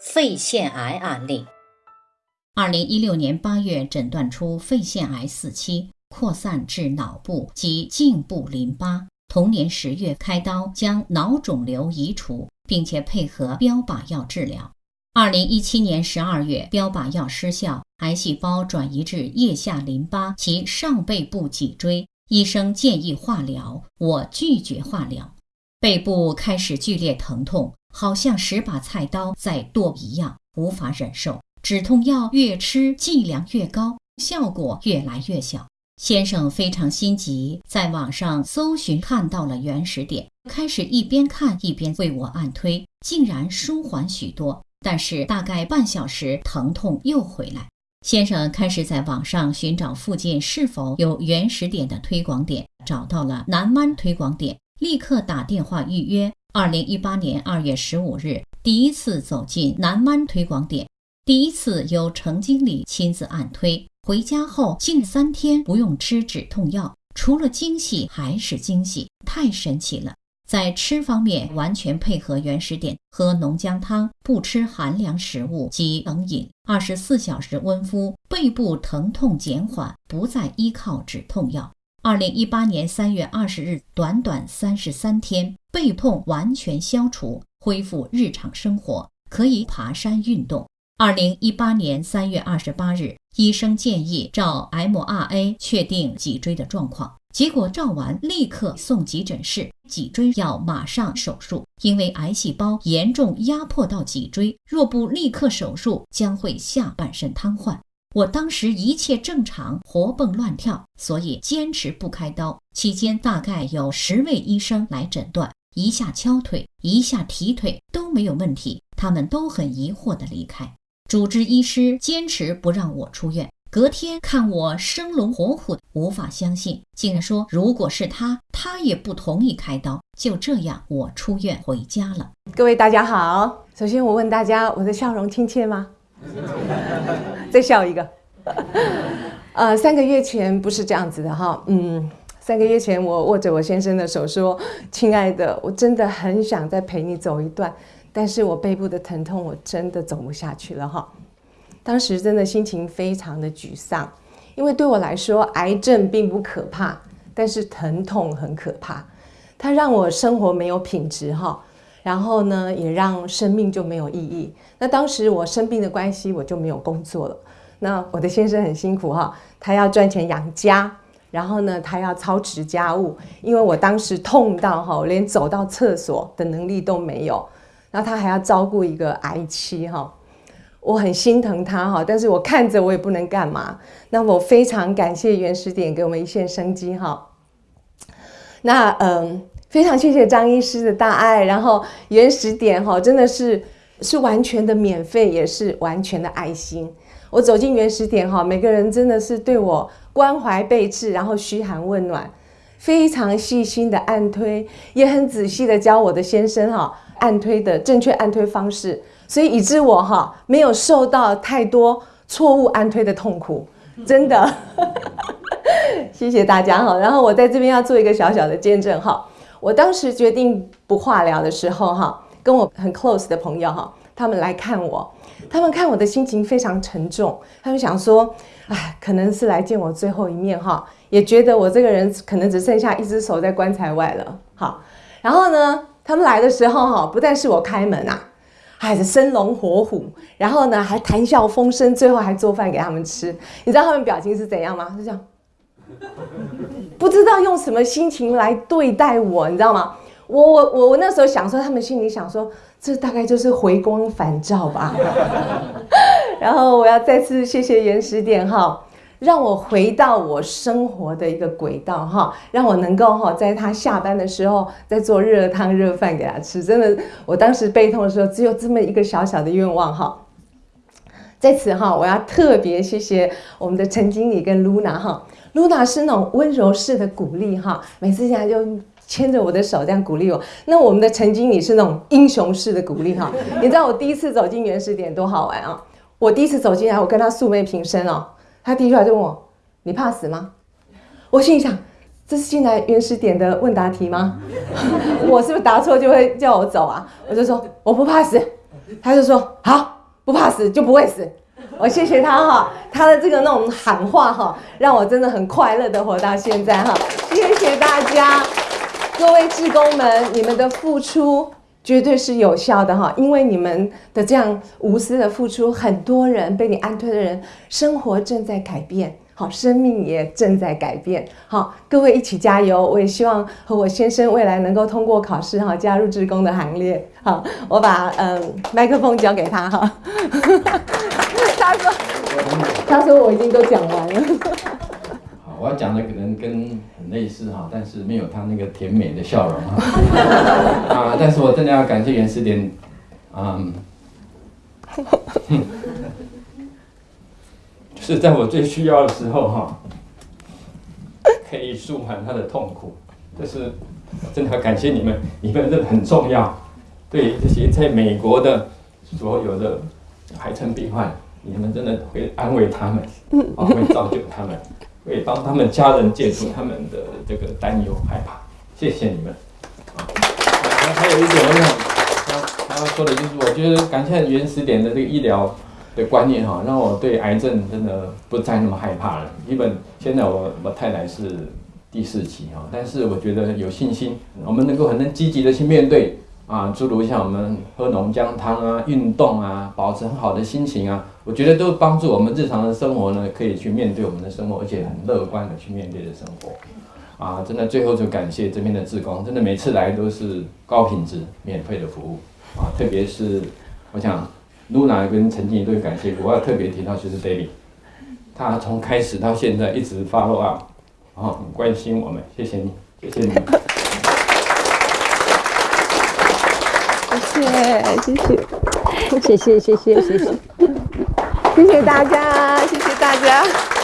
肺腺癌案例。二零一六年八月诊断出肺腺癌四期，扩散至脑部及颈部淋巴。同年十月开刀将脑肿瘤移除，并且配合标靶药治疗。二零一七年十二月，标靶药失效，癌细胞转移至腋下淋巴及上背部脊椎。医生建议化疗，我拒绝化疗。背部开始剧烈疼痛，好像十把菜刀在剁一样，无法忍受。止痛药越吃剂量越高，效果越来越小。先生非常心急，在网上搜寻看到了原始点，开始一边看一边为我按推，竟然舒缓许多。但是大概半小时，疼痛又回来。先生开始在网上寻找附近是否有原始点的推广点，找到了南湾推广点，立刻打电话预约。二零一八年二月十五日，第一次走进南湾推广点，第一次由程经理亲自按推。回家后近三天不用吃止痛药，除了惊喜还是惊喜，太神奇了。在吃方面完全配合原始点，喝浓姜汤，不吃寒凉食物及冷饮，二十四小时温敷，背部疼痛减缓，不再依靠止痛药。二零一八年三月二十日，短短三十三天，背痛完全消除，恢复日常生活，可以爬山运动。二零一八年三月二十八日，医生建议照 MRA 确定脊椎的状况。结果照完立刻送急诊室，脊椎要马上手术，因为癌细胞严重压迫到脊椎，若不立刻手术，将会下半身瘫痪。我当时一切正常，活蹦乱跳，所以坚持不开刀。期间大概有十位医生来诊断，一下敲腿，一下提腿都没有问题，他们都很疑惑的离开。主治医师坚持不让我出院。隔天看我生龙活虎，无法相信，竟然说如果是他，他也不同意开刀。就这样，我出院回家了。各位大家好，首先我问大家，我的笑容亲切吗？再笑一个。呃，三个月前不是这样子的哈，嗯，三个月前我握着我先生的手说：“亲爱的，我真的很想再陪你走一段，但是我背部的疼痛，我真的走不下去了哈。”当时真的心情非常的沮丧，因为对我来说，癌症并不可怕，但是疼痛很可怕，它让我生活没有品质哈，然后呢，也让生命就没有意义。那当时我生病的关系，我就没有工作了。那我的先生很辛苦哈，他要赚钱养家，然后呢，他要操持家务，因为我当时痛到哈，连走到厕所的能力都没有，然后他还要照顾一个癌妻哈。我很心疼他哈，但是我看着我也不能干嘛。那我非常感谢原始点给我们一线生机哈。那嗯，非常谢谢张医师的大爱，然后原始点哈真的是是完全的免费，也是完全的爱心。我走进原始点哈，每个人真的是对我关怀备至，然后嘘寒问暖，非常细心的按推，也很仔细的教我的先生哈按推的正确按推方式。所以以致我哈没有受到太多错误按推的痛苦，真的，谢谢大家哈。然后我在这边要做一个小小的见证哈。我当时决定不化疗的时候哈，跟我很 close 的朋友哈，他们来看我，他们看我的心情非常沉重，他们想说，哎，可能是来见我最后一面哈，也觉得我这个人可能只剩下一只手在棺材外了。好，然后呢，他们来的时候哈，不但是我开门啊。还是生龙活虎，然后呢还谈笑风生，最后还做饭给他们吃。你知道他们表情是怎样吗？是这样，不知道用什么心情来对待我，你知道吗？我我我我那时候想说，他们心里想说，这大概就是回光返照吧。然后我要再次谢谢原始点哈。让我回到我生活的一个轨道哈，让我能够哈，在他下班的时候再做热汤热饭给他吃。真的，我当时背痛的时候只有这么一个小小的愿望哈。在此哈，我要特别谢谢我们的陈经理跟露娜哈。露娜是那种温柔式的鼓励哈，每次进来就牵着我的手这样鼓励我。那我们的陈经理是那种英雄式的鼓励哈。你知道我第一次走进原始点多好玩啊！我第一次走进来，我跟他素昧平生哦。他第一句话就问我：“你怕死吗？”我心里想：“这是进来原始点的问答题吗？我是不是答错就会叫我走啊？”我就说：“我不怕死。”他就说好，不怕死就不会死。我谢谢他哈，他的这个那种喊话哈，让我真的很快乐的活到现在哈。谢谢大家，各位志工们，你们的付出绝对是有效的哈，因为你们的这样无私的付出，很多人被你安推的人生活正在改变。好，生命也正在改变。好，各位一起加油！我也希望和我先生未来能够通过考试，哈，加入职工的行列。好，我把嗯麦克风交给他哈。他说，他说我已经都讲完了。好，我要讲的可能跟类似哈，但是没有他那个甜美的笑容哈。啊，但是我真的要感谢袁世典，嗯。就是在我最需要的时候哈，可以舒缓他的痛苦。这是真的要感谢你们，你们真的很重要。对这些在美国的所有的癌症病患，你们真的会安慰他们，会造就他们，会帮他们家人解除他们的这个担忧害怕。谢谢你们。还还有一点我想他他说的就是，我觉得感谢原始点的这个医疗。的观念哈，让我对癌症真的不再那么害怕了。基本现在我我太太是第四期哈，但是我觉得有信心，我们能够很能积极的去面对啊，诸如像我们喝浓姜汤啊、运动啊、保持很好的心情啊，我觉得都帮助我们日常的生活呢，可以去面对我们的生活，而且很乐观的去面对的生活。啊，真的最后就感谢这边的志工，真的每次来都是高品质、免费的服务啊，特别是我想。露娜跟陈静都感谢，我要特别提到就是 David，他从开始到现在一直 follow up，然后很关心我们，谢谢你，谢谢你，谢谢，谢谢，谢谢，谢谢，谢谢，谢谢大家，谢谢大家。